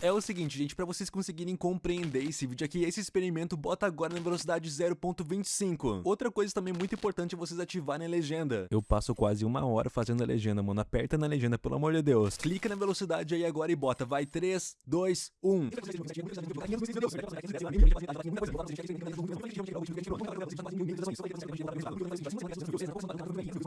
É o seguinte, gente, para vocês conseguirem compreender esse vídeo aqui, esse experimento bota agora na velocidade 0.25. Outra coisa também muito importante é vocês ativarem a legenda. Eu passo quase uma hora fazendo a legenda, mano. Aperta na legenda, pelo amor de Deus. Clica na velocidade aí agora e bota. Vai, 3, 2, 1.